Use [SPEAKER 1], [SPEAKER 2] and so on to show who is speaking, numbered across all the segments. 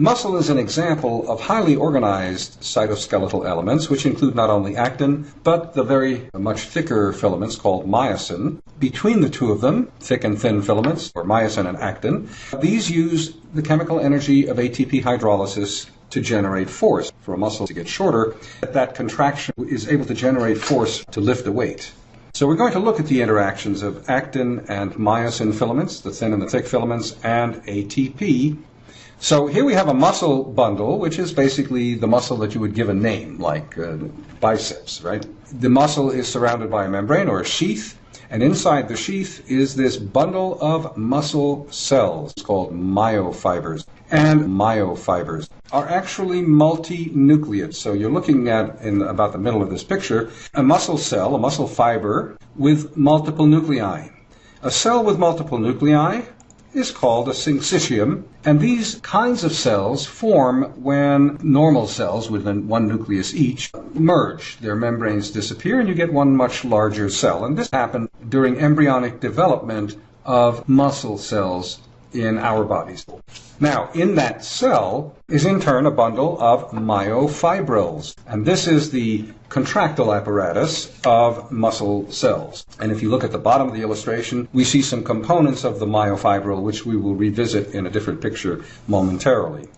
[SPEAKER 1] Muscle is an example of highly organized cytoskeletal elements, which include not only actin, but the very much thicker filaments called myosin. Between the two of them, thick and thin filaments, or myosin and actin, these use the chemical energy of ATP hydrolysis to generate force. For a muscle to get shorter, that contraction is able to generate force to lift a weight. So we're going to look at the interactions of actin and myosin filaments, the thin and the thick filaments, and ATP so here we have a muscle bundle, which is basically the muscle that you would give a name, like uh, biceps, right? The muscle is surrounded by a membrane or a sheath, and inside the sheath is this bundle of muscle cells called myofibers. And myofibers are actually multinucleate. So you're looking at, in about the middle of this picture, a muscle cell, a muscle fiber with multiple nuclei. A cell with multiple nuclei is called a syncytium, and these kinds of cells form when normal cells with one nucleus each merge. Their membranes disappear and you get one much larger cell. And this happened during embryonic development of muscle cells in our bodies. Now, in that cell is in turn a bundle of myofibrils, and this is the contractile apparatus of muscle cells. And if you look at the bottom of the illustration, we see some components of the myofibril, which we will revisit in a different picture momentarily.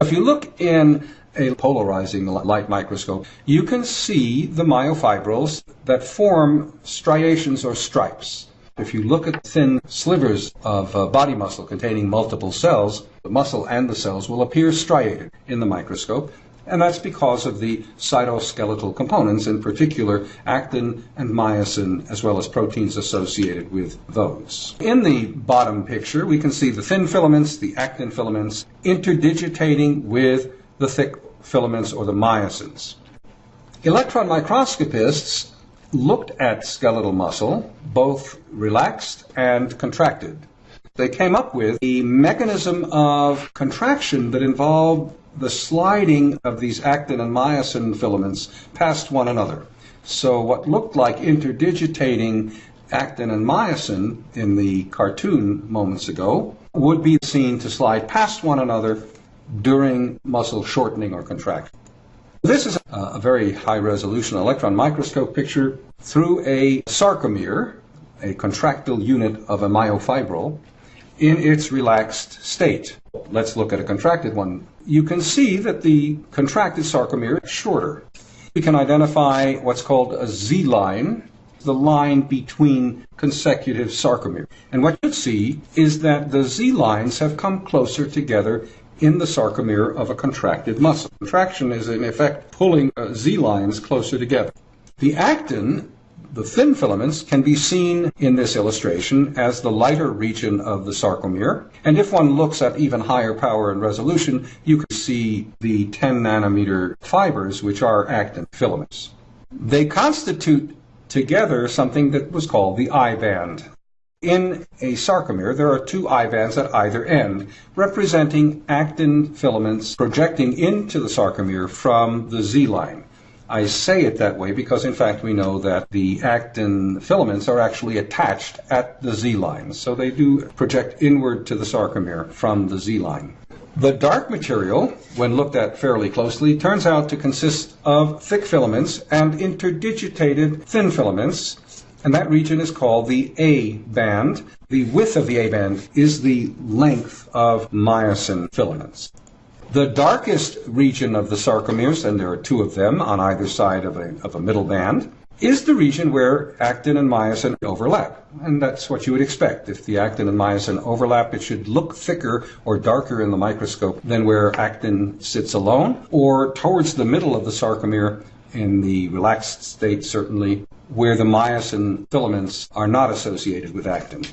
[SPEAKER 1] If you look in a polarizing light microscope, you can see the myofibrils that form striations or stripes. If you look at thin slivers of uh, body muscle containing multiple cells, the muscle and the cells will appear striated in the microscope, and that's because of the cytoskeletal components, in particular actin and myosin, as well as proteins associated with those. In the bottom picture, we can see the thin filaments, the actin filaments, interdigitating with the thick filaments or the myosins. Electron microscopists looked at skeletal muscle, both relaxed and contracted. They came up with a mechanism of contraction that involved the sliding of these actin and myosin filaments past one another. So what looked like interdigitating actin and myosin in the cartoon moments ago would be seen to slide past one another during muscle shortening or contraction. This is a very high resolution electron microscope picture through a sarcomere, a contractile unit of a myofibril, in its relaxed state. Let's look at a contracted one. You can see that the contracted sarcomere is shorter. We can identify what's called a Z line, the line between consecutive sarcomeres. And what you see is that the Z lines have come closer together in the sarcomere of a contracted muscle. Contraction is in effect pulling uh, Z lines closer together. The actin, the thin filaments, can be seen in this illustration as the lighter region of the sarcomere. And if one looks at even higher power and resolution, you can see the 10 nanometer fibers, which are actin filaments. They constitute together something that was called the I band. In a sarcomere, there are two I bands at either end, representing actin filaments projecting into the sarcomere from the Z line. I say it that way because, in fact, we know that the actin filaments are actually attached at the Z line, so they do project inward to the sarcomere from the Z line. The dark material, when looked at fairly closely, turns out to consist of thick filaments and interdigitated thin filaments and that region is called the A band. The width of the A band is the length of myosin filaments. The darkest region of the sarcomeres, and there are two of them on either side of a, of a middle band, is the region where actin and myosin overlap. And that's what you would expect. If the actin and myosin overlap, it should look thicker or darker in the microscope than where actin sits alone, or towards the middle of the sarcomere in the relaxed state, certainly, where the myosin filaments are not associated with actin.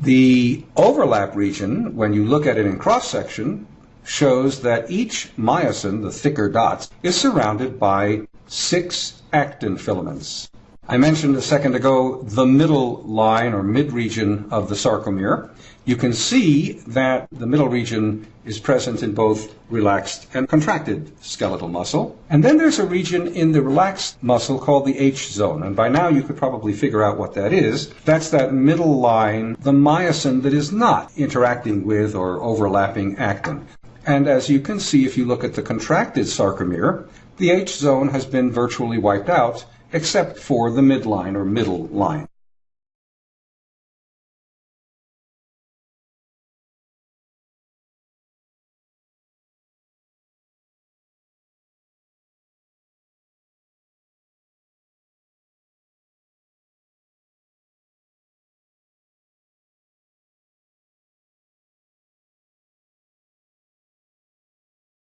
[SPEAKER 1] The overlap region, when you look at it in cross section, shows that each myosin, the thicker dots, is surrounded by six actin filaments. I mentioned a second ago the middle line or mid region of the sarcomere. You can see that the middle region is present in both relaxed and contracted skeletal muscle. And then there's a region in the relaxed muscle called the H zone. And by now you could probably figure out what that is. That's that middle line, the myosin that is not interacting with or overlapping actin. And as you can see if you look at the contracted sarcomere, the H zone has been virtually wiped out except for the midline or middle line.